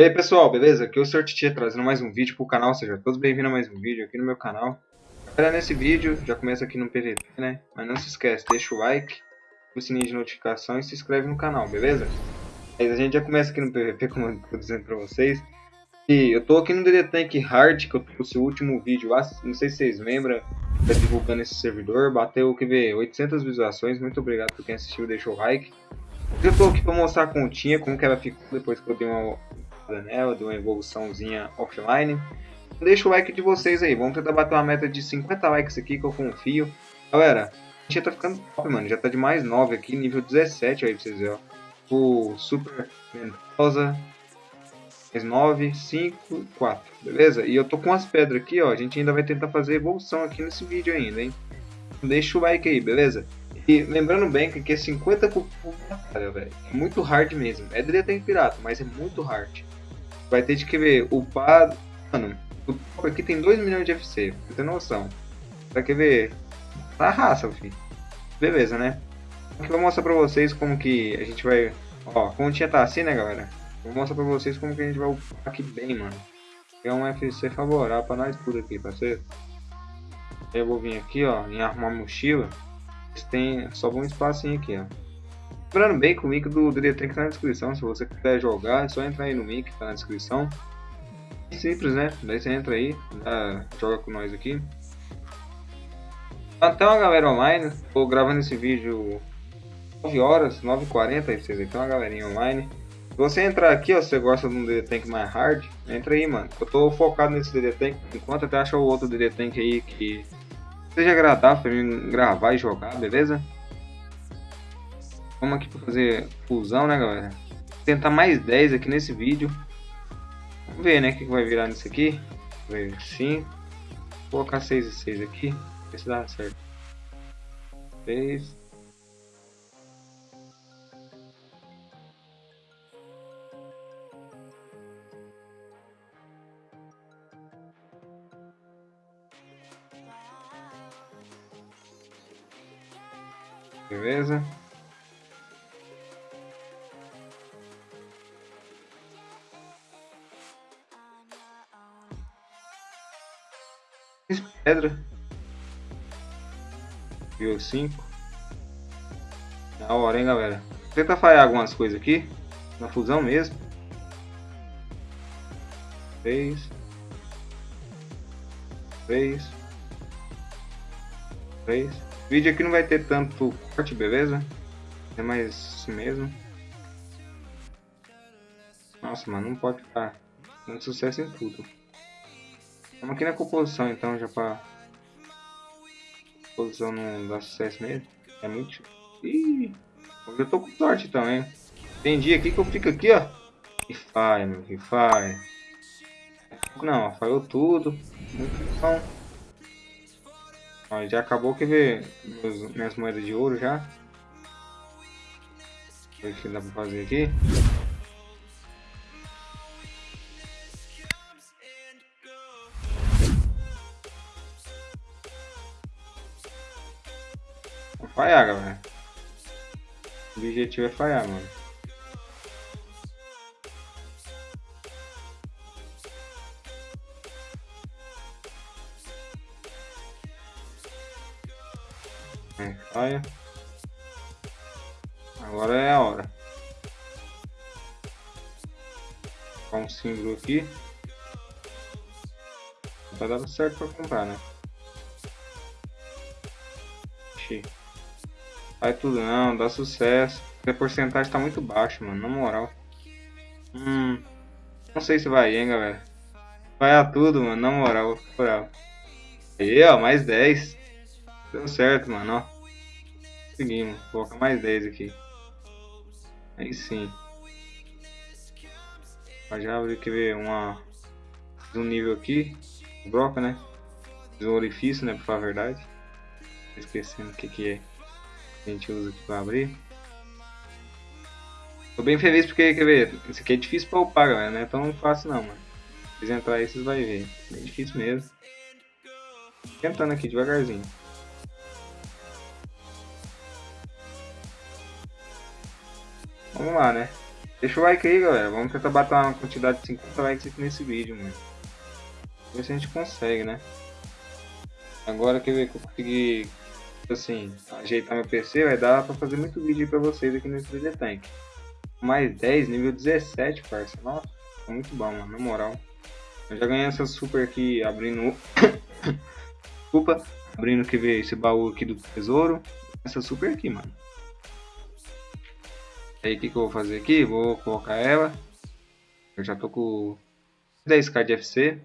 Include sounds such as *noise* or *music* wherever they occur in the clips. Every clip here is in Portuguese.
E aí pessoal, beleza? Aqui é o Sr. Titia trazendo mais um vídeo pro canal, sejam todos bem-vindos a mais um vídeo aqui no meu canal. Galera, nesse vídeo, já começa aqui no PVP, né? Mas não se esquece, deixa o like, o sininho de notificação e se inscreve no canal, beleza? Mas a gente já começa aqui no PVP, como eu tô dizendo pra vocês. E eu tô aqui no DD Tank Hard, que eu trouxe o último vídeo lá, não sei se vocês lembram, tá divulgando esse servidor, bateu, quer ver, 800 visualizações, muito obrigado por quem assistiu, deixou o like. Eu tô aqui pra mostrar a continha, como que ela ficou depois que eu dei uma nela, dei uma evoluçãozinha offline. Deixa o like de vocês aí, vamos tentar bater uma meta de 50 likes aqui que eu confio. Galera, a gente já tá ficando top, mano, já tá de mais 9 aqui, nível 17 aí pra vocês verem, ó. O Super Mendoza, mais 9, 5, 4, beleza? E eu tô com as pedras aqui, ó, a gente ainda vai tentar fazer evolução aqui nesse vídeo ainda, hein? Deixa o like aí, beleza? E lembrando bem que aqui é 50 por batalha, velho. É muito hard mesmo. É DD tem pirata, mas é muito hard. Vai ter de que ver upar. Mano, o top aqui tem 2 milhões de FC, pra ter noção. Vai querer ver. Tá raça, filho. Beleza, né? Aqui vou mostrar pra vocês como que a gente vai. Ó, a continha tá assim, né, galera? Vou mostrar pra vocês como que a gente vai upar aqui bem, mano. É um FC favorável pra nós tudo aqui, parceiro. Eu vou vir aqui, ó, em arrumar mochila. Tem só um espacinho aqui, ó. Lembrando bem que o link do tem que estar na descrição. Se você quiser jogar, é só entrar aí no link que tá na descrição. Simples, né? Daí você entra aí, joga com nós aqui. Uma galera online. Tô gravando esse vídeo 9 horas, 9h40 aí vocês Tem uma galerinha online. Se você entrar aqui, ó, se você gosta de um DD Tank mais hard, entra aí, mano. Eu tô focado nesse DD Tank, enquanto até achar o outro DD Tank aí que seja agradável para mim gravar e jogar, beleza? Vamos aqui para fazer fusão, né, galera? Vou tentar mais 10 aqui nesse vídeo. Vamos ver, né, o que vai virar nisso aqui. Ver 5. Vou colocar 6 e 6 aqui. Ver se dá certo. 6. Beleza? Pedra. Viu 5. Da hora, hein, galera. Tenta falhar algumas coisas aqui. Na fusão mesmo. 3. 3. 3. O vídeo aqui não vai ter tanto corte, beleza? É mais isso mesmo. Nossa, mano, não pode ficar dando sucesso em tudo. Vamos aqui na composição então, já pra... Composição não dá sucesso mesmo. É muito... Ih, eu tô com sorte também. Tem dia aqui que eu fico aqui, ó. E falha, meu, e falha. Não, falhou tudo. Bom. Ó, já acabou que ver minhas moedas de ouro já. O que dá pra fazer aqui? Objetivo é falhar, mano. É, falha. Agora é a hora. Colocar um símbolo aqui. Tá dando certo pra comprar, né? Vai tudo não, dá sucesso. A porcentagem tá muito baixa, mano, na moral. Hum. Não sei se vai, hein, galera. Vai a tudo, mano, na moral. moral. Aí, ó, mais 10. Deu certo, mano, ó. Seguimos. Vou colocar mais 10 aqui. Aí sim. Já abri que ver uma um nível aqui. Broca, né? Um orifício, né? Pra falar a verdade. Esquecendo o que que é a gente usa aqui para abrir. Tô bem feliz porque, quer ver, isso aqui é difícil para upar, galera, não é tão fácil não, mano. Se vocês entrarem aí, vocês vão ver. É difícil mesmo. Tentando aqui devagarzinho. Vamos lá, né? Deixa o like aí, galera. Vamos tentar bater uma quantidade de 50 likes aqui nesse vídeo, mano. Ver se a gente consegue, né? Agora que eu consegui, assim, ajeitar meu PC, vai dar pra fazer muito vídeo pra vocês aqui nesse 3D Tank. Mais 10, nível 17, parça. Nossa, muito bom, mano, na moral. Eu já ganhei essa super aqui abrindo... *coughs* Desculpa, abrindo que ver esse baú aqui do tesouro. Essa super aqui, mano. Aí o que, que eu vou fazer aqui? Vou colocar ela. Eu já tô com 10k de FC.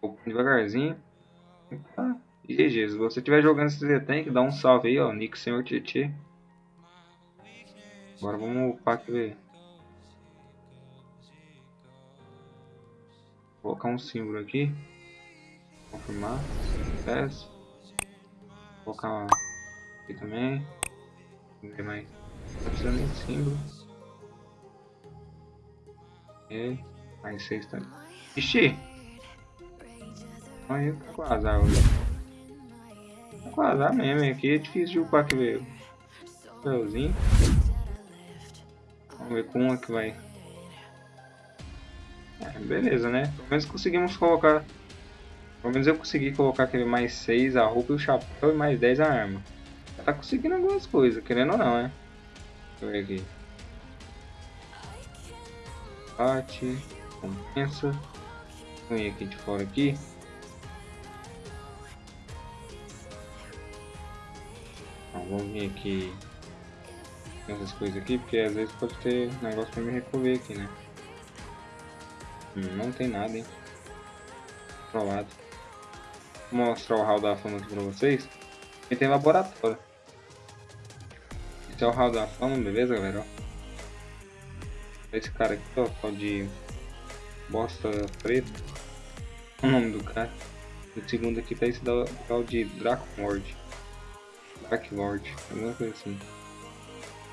Vou devagarzinho. Ah, e Jesus, se você estiver jogando esse tank, dá um salve aí, ó. Nick Senhor Tietê. Agora vamos upar aqui. Colocar um símbolo aqui. Confirmar. Sucesso. Colocar aqui também. Não tem mais. Não precisa de símbolo. E mais seis também. Ixi! Aí tá com azar hoje. Tá com azar mesmo, aqui é difícil de upar que veio. Papelzinho. Vamos ver com uma que vai. É, beleza, né? Pelo menos conseguimos colocar. Pelo menos eu consegui colocar aquele mais 6 a roupa e o chapéu e mais 10 a arma. Já tá conseguindo algumas coisas, querendo ou não, né? Deixa eu ver aqui. Bate, compensa. Vou ir aqui de fora aqui. Então, vamos vir aqui essas coisas aqui, porque às vezes pode ter negócio pra me recolher aqui, né? Não tem nada, hein? Provado. Vou mostrar o hall da fama aqui pra vocês. E tem laboratório. Esse é o hall da fama, beleza, galera? Esse cara aqui, ó, de bosta preta. O nome do cara. O segundo aqui tá esse tal de Draco Mord. Dark Lord, alguma coisa assim.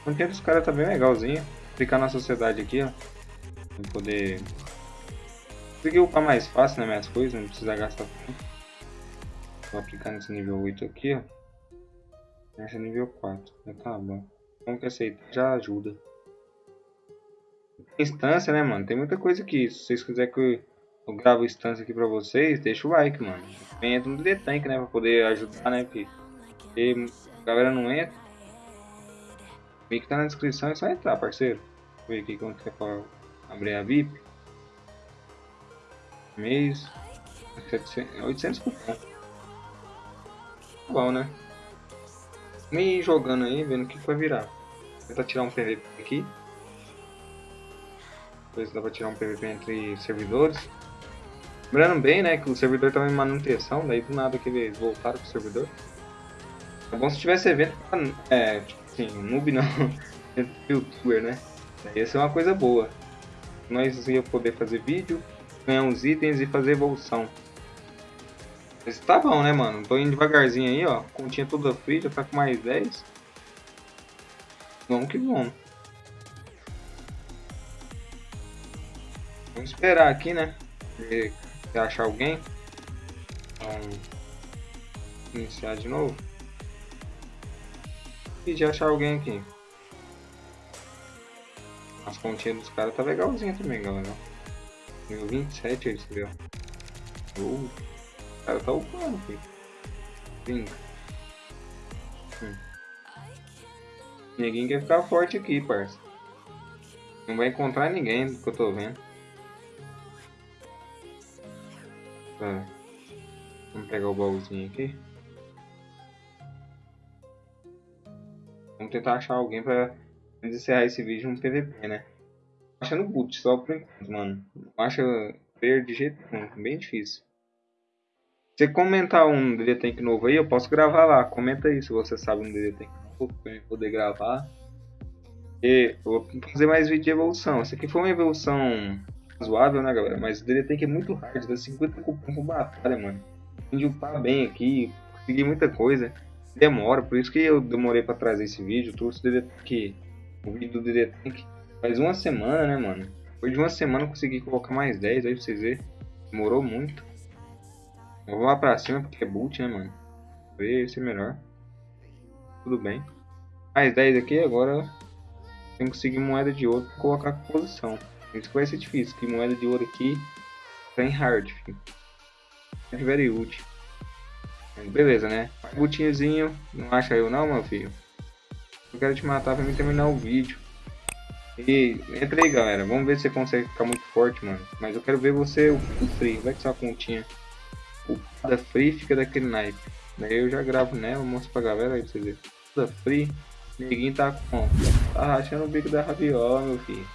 O conteúdo dos caras tá bem legalzinho. Clicar na sociedade aqui, ó. Pra poder... Consegui upar mais fácil né, minhas coisas, não precisa gastar tempo. Vou aplicar nesse nível 8 aqui, ó. Esse é nível 4. Já tá bom. Como que aceitar já ajuda. Instância, né, mano? Tem muita coisa aqui. Se vocês quiserem que eu gravo instância aqui pra vocês, deixa o like, mano. Entra no detank, né? Pra poder ajudar, né? Porque a galera não entra. Link tá na descrição, é só entrar, parceiro. Eu ver aqui como que é pra abrir a VIP. Mês. 800 cupom. Bom, né? Me jogando aí, vendo o que vai virar. Vou tentar tirar um PVP aqui. Depois dá pra tirar um PVP entre servidores. Lembrando bem, né, que o servidor estava em manutenção, daí do nada que eles voltaram pro servidor. É bom se tivesse evento pra, é, tipo assim, noob não, youtuber, né? Ia ser uma coisa boa. Nós ia poder fazer vídeo, ganhar uns itens e fazer evolução. Mas tá bom, né, mano? Tô indo devagarzinho aí, ó. Continha toda free, já tá com mais 10. Vamos que vamos. Vamos esperar aqui, né? Se achar alguém. Vamos iniciar de novo e de achar alguém aqui. As continhas dos caras tá legalzinha também, galera. Nível 27 ele escreveu. Uh, o cara tá upando, filho. Brinca. Hum. Ninguém quer ficar forte aqui, parça. Não vai encontrar ninguém do que eu tô vendo. Tá. Vamos pegar o baúzinho aqui. Vamos tentar achar alguém pra encerrar esse vídeo no PVP, né? Achando boot só por enquanto, mano. Não acha player de jeito nenhum, bem difícil. Se comentar um DD Tank novo aí, eu posso gravar lá. Comenta aí se você sabe um DD Tank novo pra eu poder gravar. E eu vou fazer mais vídeo de evolução. Essa aqui foi uma evolução razoável, né, galera? Mas o DD Tank é muito hard, dá 50 cupom por batalha, mano. De upar bem aqui, consegui muita coisa demora, por isso que eu demorei para trazer esse vídeo. Trouxe o DD Tank, o vídeo do DD Tank faz uma semana, né, mano? Depois de uma semana eu consegui colocar mais 10 aí pra vocês verem. Demorou muito. Eu vou lá pra cima porque é boot, né, mano? Ver se é melhor. Tudo bem. Mais 10 aqui, agora tem que conseguir moeda de ouro pra colocar com posição. Isso vai ser difícil, que moeda de ouro aqui tá em hard, filho. É very útil. Beleza, né? Botinhozinho, não acha eu não, meu filho? Eu quero te matar pra mim terminar o vídeo. E entra aí, galera. Vamos ver se você consegue ficar muito forte, mano. Mas eu quero ver você, o, o free. Vai que sua continha. O da free fica daquele naipe. Daí eu já gravo nela, mostro pra galera aí pra vocês verem. Da free, neguinho tá com. Tá rachando o bico da raviola, meu filho.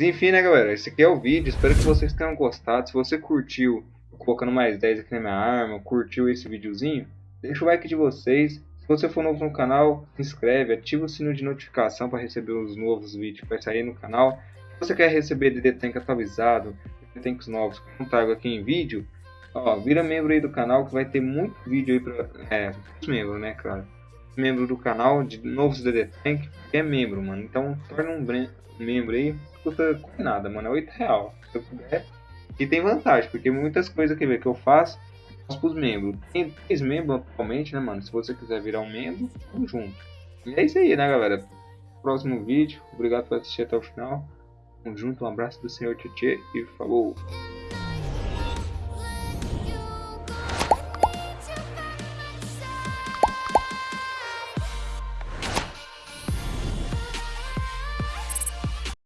Enfim, né, galera? Esse aqui é o vídeo. Espero que vocês tenham gostado. Se você curtiu, colocando mais 10 aqui na minha arma, curtiu esse videozinho, deixa o like de vocês. Se você for novo no canal, se inscreve, ativa o sino de notificação para receber os novos vídeos que vai sair no canal. Se você quer receber DD Tank atualizado, DD Tanks novos que eu trago aqui em vídeo, ó, vira membro aí do canal que vai ter muito vídeo aí para é, os membros, né, claro. Membro do canal de novos DD Tank, é membro, mano. Então, torna um membro aí, custa nada, mano, é 8 real. Se eu puder. E tem vantagem, porque muitas coisas que, eu faço, faço pros membros. Tem três membros atualmente, né, mano? Se você quiser virar um membro, tamo junto. E é isso aí, né, galera? Próximo vídeo. Obrigado por assistir até o final. Tamo junto, um abraço do senhor Tietê e falou!